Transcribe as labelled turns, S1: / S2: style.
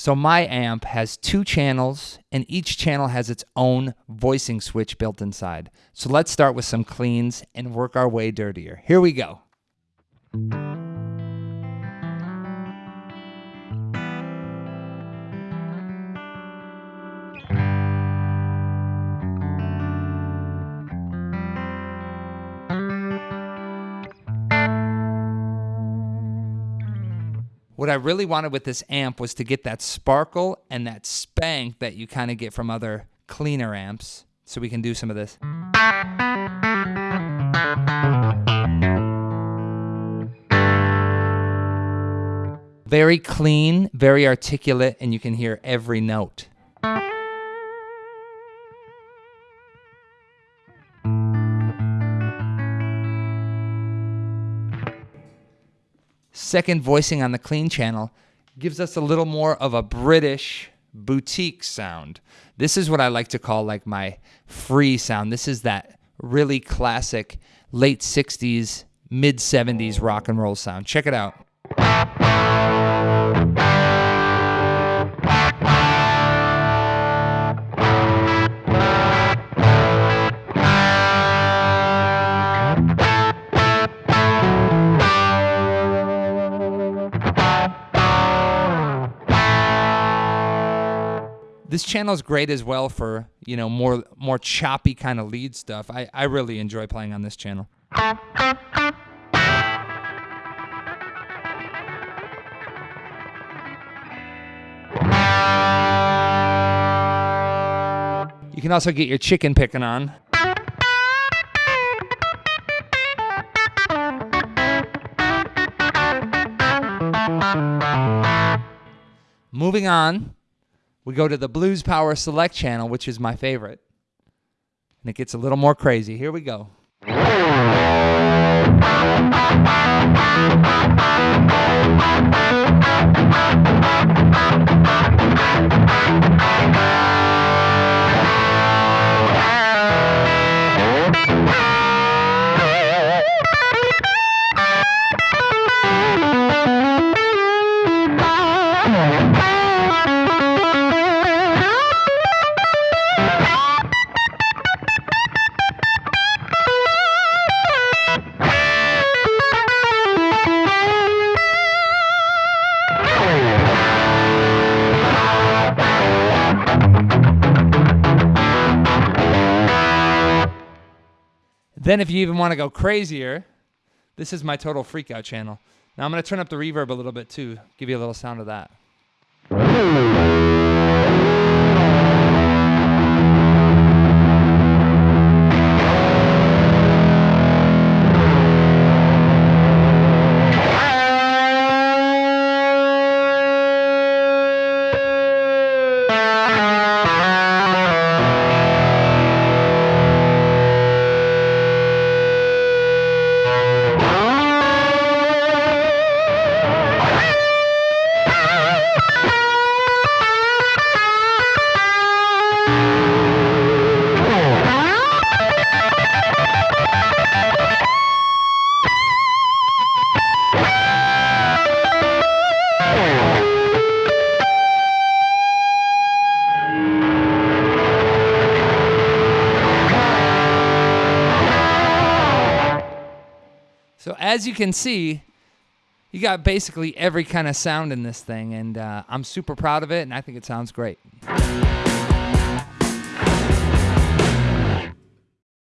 S1: So my amp has two channels, and each channel has its own voicing switch built inside. So let's start with some cleans and work our way dirtier. Here we go. What I really wanted with this amp was to get that sparkle and that spank that you kind of get from other cleaner amps. So we can do some of this. Very clean, very articulate, and you can hear every note. Second voicing on the clean channel gives us a little more of a British boutique sound. This is what I like to call like my free sound. This is that really classic late 60s, mid 70s rock and roll sound. Check it out. This channel is great as well for, you know, more more choppy kind of lead stuff. I, I really enjoy playing on this channel. You can also get your chicken picking on. Moving on, we go to the Blues Power Select channel, which is my favorite. And it gets a little more crazy. Here we go. Then if you even want to go crazier, this is my total freakout channel. Now I'm going to turn up the reverb a little bit too, give you a little sound of that. So as you can see, you got basically every kind of sound in this thing, and uh, I'm super proud of it, and I think it sounds great.